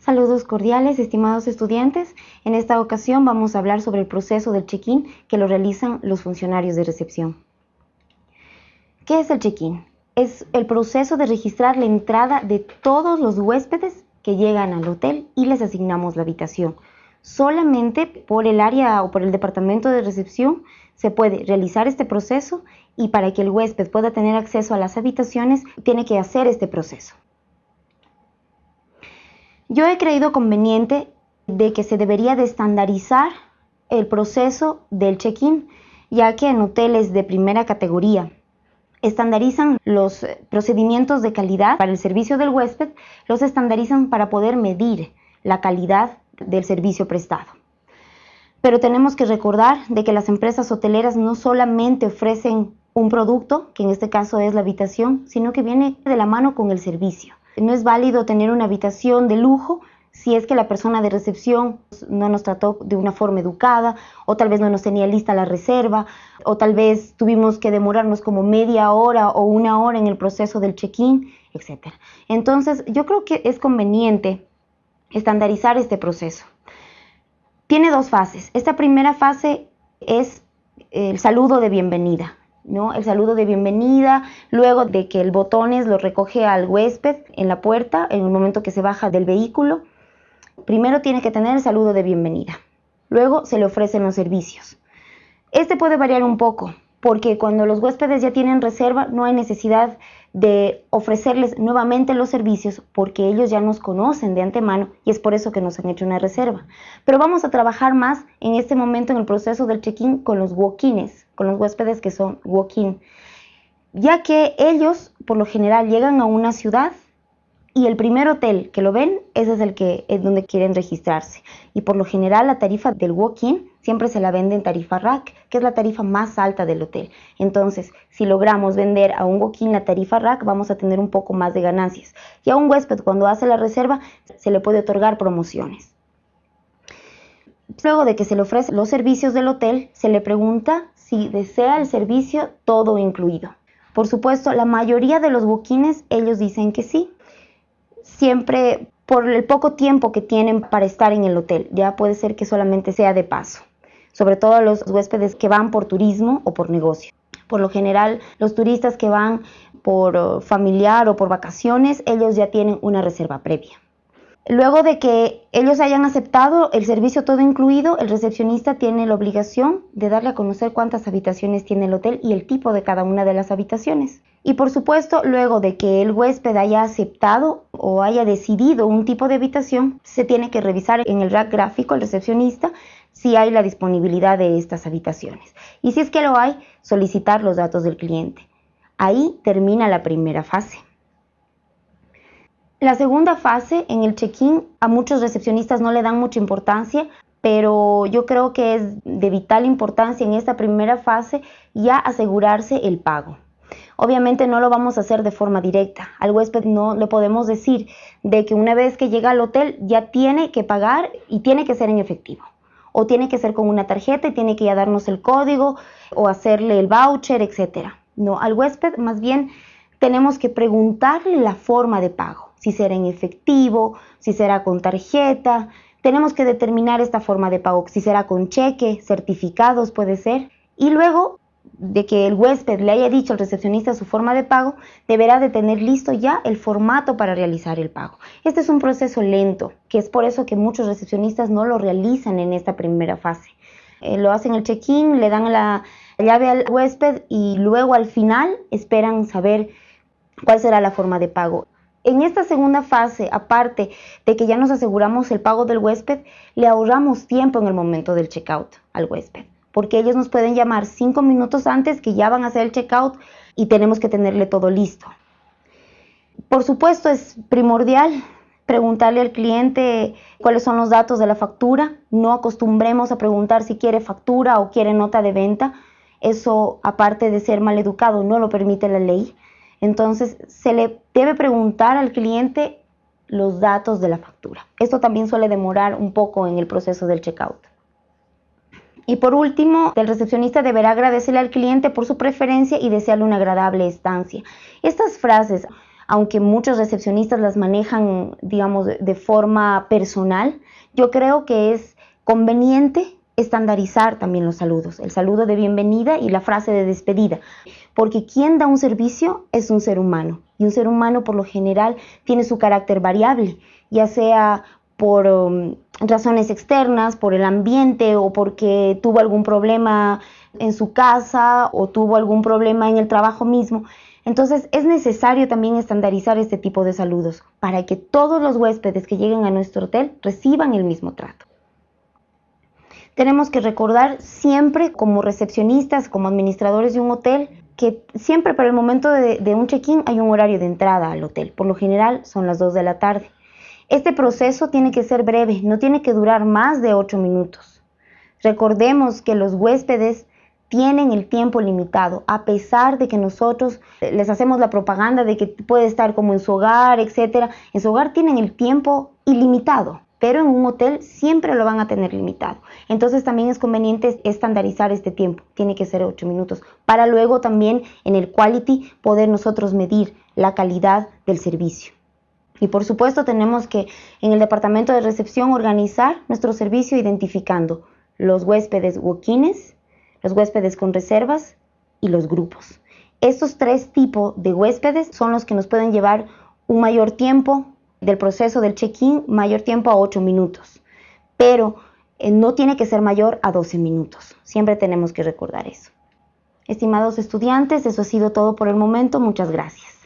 Saludos cordiales, estimados estudiantes. En esta ocasión vamos a hablar sobre el proceso del check-in que lo realizan los funcionarios de recepción. ¿Qué es el check-in? Es el proceso de registrar la entrada de todos los huéspedes que llegan al hotel y les asignamos la habitación. Solamente por el área o por el departamento de recepción se puede realizar este proceso y para que el huésped pueda tener acceso a las habitaciones tiene que hacer este proceso. Yo he creído conveniente de que se debería de estandarizar el proceso del check-in, ya que en hoteles de primera categoría estandarizan los procedimientos de calidad para el servicio del huésped, los estandarizan para poder medir la calidad del servicio prestado. Pero tenemos que recordar de que las empresas hoteleras no solamente ofrecen un producto, que en este caso es la habitación, sino que viene de la mano con el servicio. No es válido tener una habitación de lujo si es que la persona de recepción no nos trató de una forma educada o tal vez no nos tenía lista la reserva o tal vez tuvimos que demorarnos como media hora o una hora en el proceso del check-in, etc. Entonces yo creo que es conveniente estandarizar este proceso. Tiene dos fases. Esta primera fase es el saludo de bienvenida. El saludo de bienvenida, luego de que el botones lo recoge al huésped en la puerta, en el momento que se baja del vehículo. Primero tiene que tener el saludo de bienvenida. Luego se le ofrecen los servicios. Este puede variar un poco, porque cuando los huéspedes ya tienen reserva no hay necesidad de ofrecerles nuevamente los servicios porque ellos ya nos conocen de antemano y es por eso que nos han hecho una reserva. Pero vamos a trabajar más en este momento en el proceso del check-in con los walk-ins, con los huéspedes que son walk-in, ya que ellos por lo general llegan a una ciudad y el primer hotel que lo ven, ese es el que es donde quieren registrarse. Y por lo general la tarifa del walk-in siempre se la vende en tarifa rack, que es la tarifa más alta del hotel. Entonces, si logramos vender a un walk-in la tarifa rack, vamos a tener un poco más de ganancias. Y a un huésped cuando hace la reserva se le puede otorgar promociones. Luego de que se le ofrecen los servicios del hotel, se le pregunta si desea el servicio todo incluido. Por supuesto, la mayoría de los walk-ins ellos dicen que sí, siempre por el poco tiempo que tienen para estar en el hotel. Ya puede ser que solamente sea de paso, sobre todo los huéspedes que van por turismo o por negocio. Por lo general, los turistas que van por uh, familiar o por vacaciones, ellos ya tienen una reserva previa. Luego de que ellos hayan aceptado el servicio todo incluido, el recepcionista tiene la obligación de darle a conocer cuántas habitaciones tiene el hotel y el tipo de cada una de las habitaciones. Y por supuesto, luego de que el huésped haya aceptado o haya decidido un tipo de habitación, se tiene que revisar en el rack gráfico el recepcionista si hay la disponibilidad de estas habitaciones. Y si es que lo hay, solicitar los datos del cliente. Ahí termina la primera fase. La segunda fase, en el check-in, a muchos recepcionistas no le dan mucha importancia, pero yo creo que es de vital importancia en esta primera fase ya asegurarse el pago. Obviamente no lo vamos a hacer de forma directa. Al huésped no le podemos decir de que una vez que llega al hotel ya tiene que pagar y tiene que ser en efectivo. O tiene que ser con una tarjeta y tiene que ya darnos el código o hacerle el voucher, etc. No, al huésped más bien tenemos que preguntarle la forma de pago si será en efectivo, si será con tarjeta. Tenemos que determinar esta forma de pago, si será con cheque, certificados puede ser. Y luego de que el huésped le haya dicho al recepcionista su forma de pago, deberá de tener listo ya el formato para realizar el pago. Este es un proceso lento, que es por eso que muchos recepcionistas no lo realizan en esta primera fase. Eh, lo hacen el check-in, le dan la llave al huésped y luego al final esperan saber cuál será la forma de pago. En esta segunda fase, aparte de que ya nos aseguramos el pago del huésped, le ahorramos tiempo en el momento del checkout al huésped, porque ellos nos pueden llamar cinco minutos antes que ya van a hacer el checkout y tenemos que tenerle todo listo. Por supuesto, es primordial preguntarle al cliente cuáles son los datos de la factura. No acostumbremos a preguntar si quiere factura o quiere nota de venta. Eso, aparte de ser mal educado, no lo permite la ley. Entonces, se le debe preguntar al cliente los datos de la factura. Esto también suele demorar un poco en el proceso del checkout. Y por último, el recepcionista deberá agradecerle al cliente por su preferencia y desearle una agradable estancia. Estas frases, aunque muchos recepcionistas las manejan, digamos, de forma personal, yo creo que es conveniente estandarizar también los saludos, el saludo de bienvenida y la frase de despedida, porque quien da un servicio es un ser humano y un ser humano por lo general tiene su carácter variable, ya sea por um, razones externas, por el ambiente o porque tuvo algún problema en su casa o tuvo algún problema en el trabajo mismo. Entonces es necesario también estandarizar este tipo de saludos para que todos los huéspedes que lleguen a nuestro hotel reciban el mismo trato. Tenemos que recordar siempre como recepcionistas, como administradores de un hotel, que siempre para el momento de, un check-in hay un horario de entrada al hotel. Por lo general son las 2 de la tarde. Este proceso tiene que ser breve, no tiene que durar más de 8 minutos. Recordemos que los huéspedes tienen el tiempo limitado, a pesar de que nosotros les hacemos la propaganda de que puede estar como en su hogar, etcétera. En su hogar tienen el tiempo ilimitado, pero en un hotel siempre lo van a tener limitado. Entonces también es conveniente estandarizar este tiempo, tiene que ser 8 minutos, para luego también en el quality poder nosotros medir la calidad del servicio. Y por supuesto tenemos que en el departamento de recepción organizar nuestro servicio identificando los huéspedes walk-ins, los huéspedes con reservas y los grupos. Estos tres tipos de huéspedes son los que nos pueden llevar un mayor tiempo del proceso del check-in, mayor tiempo a 8 minutos, pero eh, no tiene que ser mayor a 12 minutos. Siempre tenemos que recordar eso. Estimados estudiantes, eso ha sido todo por el momento. Muchas gracias.